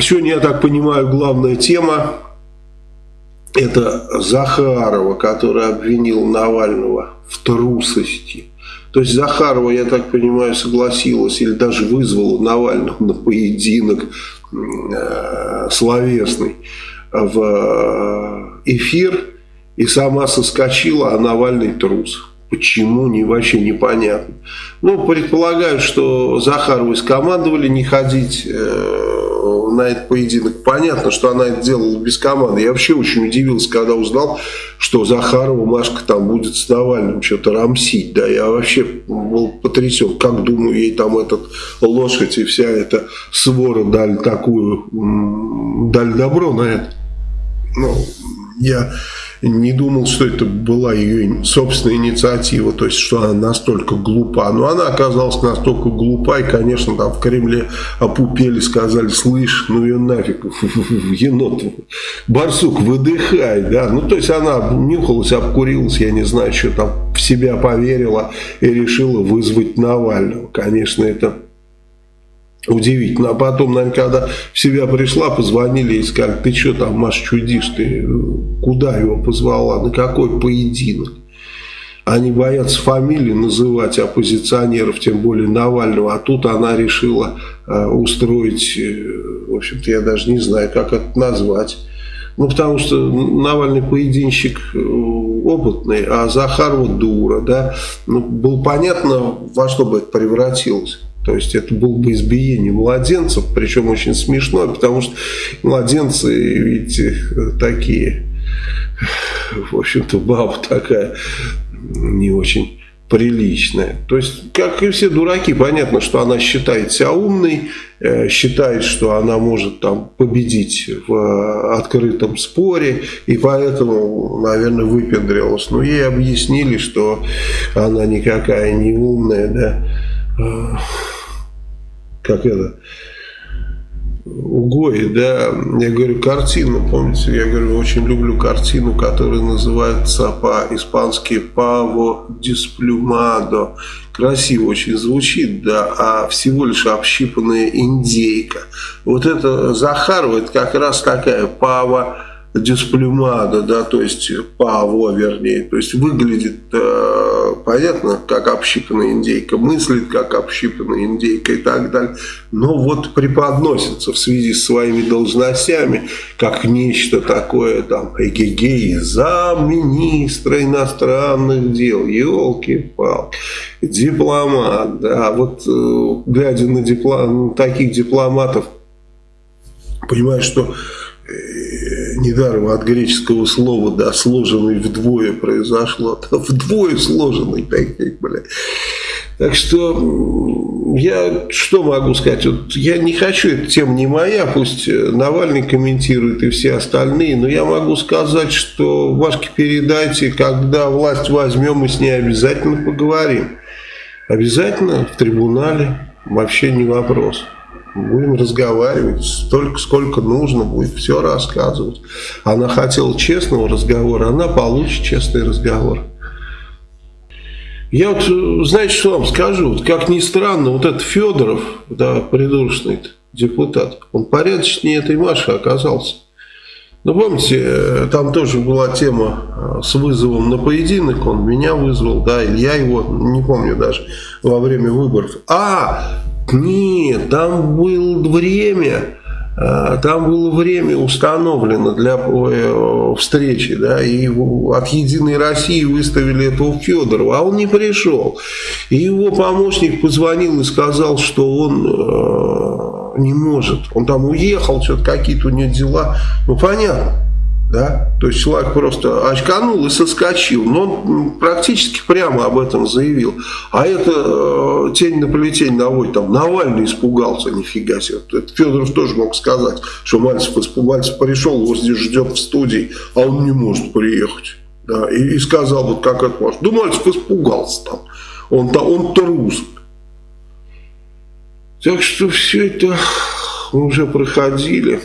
Сегодня, я так понимаю, главная тема это Захарова, который обвинил Навального в трусости. То есть Захарова, я так понимаю, согласилась или даже вызвала Навального на поединок э, словесный в эфир и сама соскочила, а Навальный трус. Почему, не, вообще непонятно. Ну, предполагаю, что Захарову скомандовали не ходить э, на этот поединок. Понятно, что она это делала без команды. Я вообще очень удивился, когда узнал, что Захарова Машка там будет с Навальным что-то рамсить. Да, я вообще был потрясен. Как думаю, ей там этот лошадь и вся эта свора дали такую, дали добро на это. Ну, я не думал, что это была ее собственная инициатива, то есть, что она настолько глупа. Но она оказалась настолько глупа, и, конечно, там в Кремле опупели, сказали, слышь, ну ее нафиг, енот, барсук, выдыхай, да. Ну, то есть, она нюхалась, обкурилась, я не знаю, что там, в себя поверила и решила вызвать Навального. Конечно, это Удивительно. А потом, наверное, когда в себя пришла, позвонили и сказали, ты что там, Маш, чудишь, ты куда его позвала, на какой поединок? Они боятся фамилии называть оппозиционеров, тем более Навального. А тут она решила э, устроить, э, в общем-то, я даже не знаю, как это назвать. Ну, потому что Навальный поединщик э, опытный, а Захарова дура, да. Ну, было понятно, во что бы это превратилось. То есть это было бы избиение младенцев, причем очень смешно, потому что младенцы, видите, такие, в общем-то, баба такая не очень приличная. То есть, как и все дураки, понятно, что она считает себя умной, э, считает, что она может там победить в открытом споре, и поэтому, наверное, выпендрилась. Но ей объяснили, что она никакая не умная, да, как это, Угой, да, я говорю, картину, помните, я говорю, очень люблю картину, которая называется по-испански «Паво дисплюмадо». Красиво очень звучит, да, а всего лишь общипанная индейка. Вот это Захарова, это как раз такая «Паво дисплюмада, да, то есть паво, вернее, то есть выглядит, э, понятно, как общипанная индейка, мыслит как общипанная индейка и так далее, но вот преподносится в связи с своими должностями, как нечто такое, там, эгегей, замминистра иностранных дел, елки-палки, дипломат, да, вот э, глядя на, диплом, на таких дипломатов, понимаешь, что недаром от греческого слова, да, сложенный вдвое произошло, вдвое сложенный, так, бля. Так что я что могу сказать? Вот я не хочу, эта тема не моя, пусть Навальный комментирует и все остальные, но я могу сказать, что Вашке передайте, когда власть возьмем, мы с ней обязательно поговорим. Обязательно в трибунале, вообще не вопрос. Будем разговаривать столько, сколько нужно, будет все рассказывать. Она хотела честного разговора, она получит честный разговор. Я вот, знаете, что вам скажу? Вот, как ни странно, вот этот Федоров, да, придурочный депутат, он порядочнее этой Маши оказался. Ну, помните, там тоже была тема э, с вызовом на поединок, он меня вызвал, да, или я его, не помню даже, во время выборов. А, нет, там было время, а, там было время установлено для э, встречи, да, и от «Единой России» выставили этого Федорова, а он не пришел. И его помощник позвонил и сказал, что он э, не может. Он там уехал, что-то какие-то у него дела. Ну, понятно. Да? То есть человек просто очканул и соскочил. Но он практически прямо об этом заявил. А это э, тень на плетень наводит. Там Навальный испугался, нифига себе. Это Федоров тоже мог сказать, что Мальцев, Мальцев пришел, его здесь ждет в студии, а он не может приехать. Да? И, и сказал, вот как это может. Да Мальцев испугался там. Он-то он трус. Так что все это мы уже проходили.